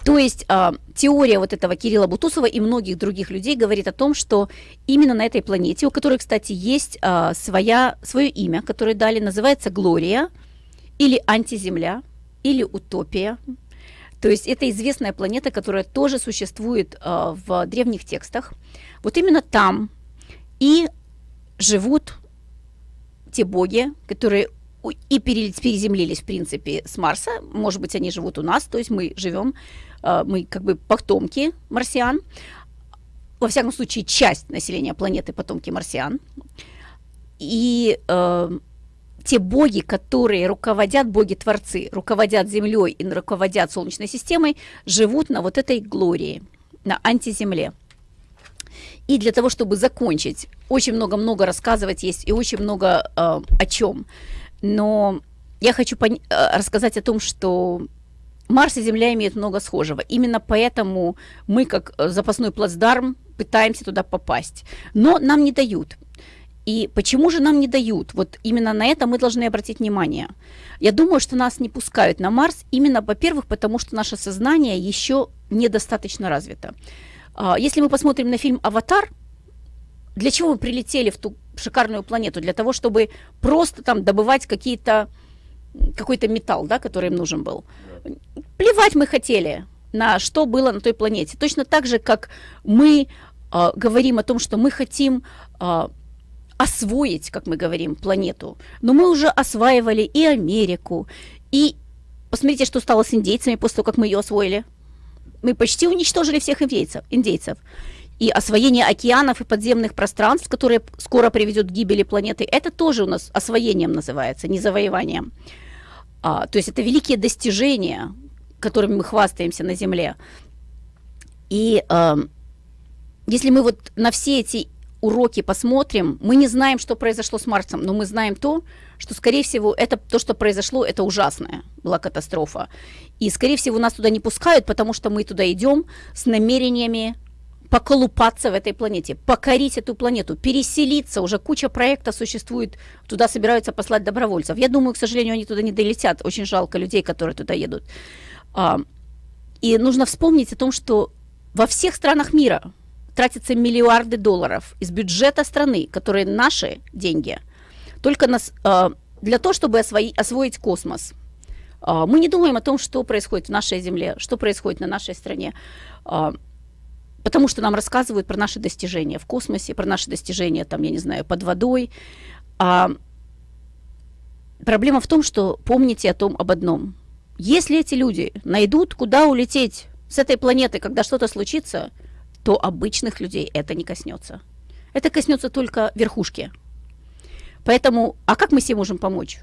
Speaker 2: То есть э, теория вот этого Кирилла Бутусова и многих других людей говорит о том, что именно на этой планете, у которой, кстати, есть э, своя, свое имя, которое дали, называется Глория или антиземля или утопия, то есть это известная планета, которая тоже существует э, в древних текстах. Вот именно там и живут те боги, которые и переземлились, в принципе, с Марса. Может быть, они живут у нас, то есть мы живем, э, мы как бы потомки марсиан. Во всяком случае, часть населения планеты потомки марсиан. И э, те боги, которые руководят, боги-творцы, руководят Землей и руководят Солнечной системой, живут на вот этой глории, на антиземле. И для того, чтобы закончить, очень много-много рассказывать есть и очень много э, о чем. Но я хочу э, рассказать о том, что Марс и Земля имеют много схожего. Именно поэтому мы, как э, запасной плацдарм, пытаемся туда попасть. Но нам не дают. И почему же нам не дают? Вот именно на это мы должны обратить внимание. Я думаю, что нас не пускают на Марс именно, во-первых, потому что наше сознание еще недостаточно развито. А, если мы посмотрим на фильм «Аватар», для чего мы прилетели в ту шикарную планету? Для того, чтобы просто там добывать какие-то какой-то металл, да, который им нужен был. Плевать мы хотели на что было на той планете. Точно так же, как мы э, говорим о том, что мы хотим э, освоить, как мы говорим, планету. Но мы уже осваивали и Америку, и посмотрите, что стало с индейцами после того, как мы ее освоили. Мы почти уничтожили всех индейцев. индейцев. И освоение океанов и подземных пространств, которые скоро приведет к гибели планеты, это тоже у нас освоением называется, не завоеванием. А, то есть это великие достижения, которыми мы хвастаемся на Земле. И э, если мы вот на все эти уроки посмотрим, мы не знаем, что произошло с Марсом, но мы знаем то, что, скорее всего, это то, что произошло, это ужасная была катастрофа. И, скорее всего, нас туда не пускают, потому что мы туда идем с намерениями поколупаться в этой планете, покорить эту планету, переселиться. Уже куча проектов существует, туда собираются послать добровольцев. Я думаю, к сожалению, они туда не долетят. Очень жалко людей, которые туда едут. А, и нужно вспомнить о том, что во всех странах мира тратятся миллиарды долларов из бюджета страны, которые наши деньги, только нас, э, для того, чтобы освои, освоить космос. Э, мы не думаем о том, что происходит в нашей Земле, что происходит на нашей стране. Э, потому что нам рассказывают про наши достижения в космосе, про наши достижения, там, я не знаю, под водой. А проблема в том, что помните о том об одном. Если эти люди найдут, куда улететь с этой планеты, когда что-то случится, то обычных людей это не коснется. Это коснется только верхушки. Поэтому, а как мы себе можем помочь?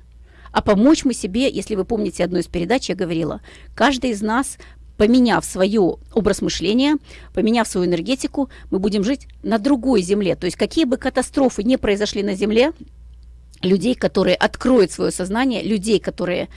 Speaker 2: А помочь мы себе, если вы помните одну из передач, я говорила, каждый из нас поменяв свой образ мышления, поменяв свою энергетику, мы будем жить на другой земле. То есть какие бы катастрофы не произошли на земле, людей, которые откроют свое сознание, людей, которые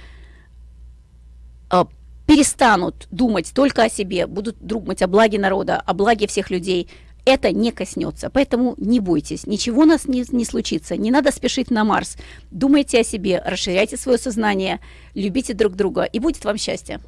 Speaker 2: э, перестанут думать только о себе, будут думать о благе народа, о благе всех людей, это не коснется. Поэтому не бойтесь, ничего у нас не, не случится, не надо спешить на Марс. Думайте о себе, расширяйте свое сознание, любите друг друга, и будет вам счастье.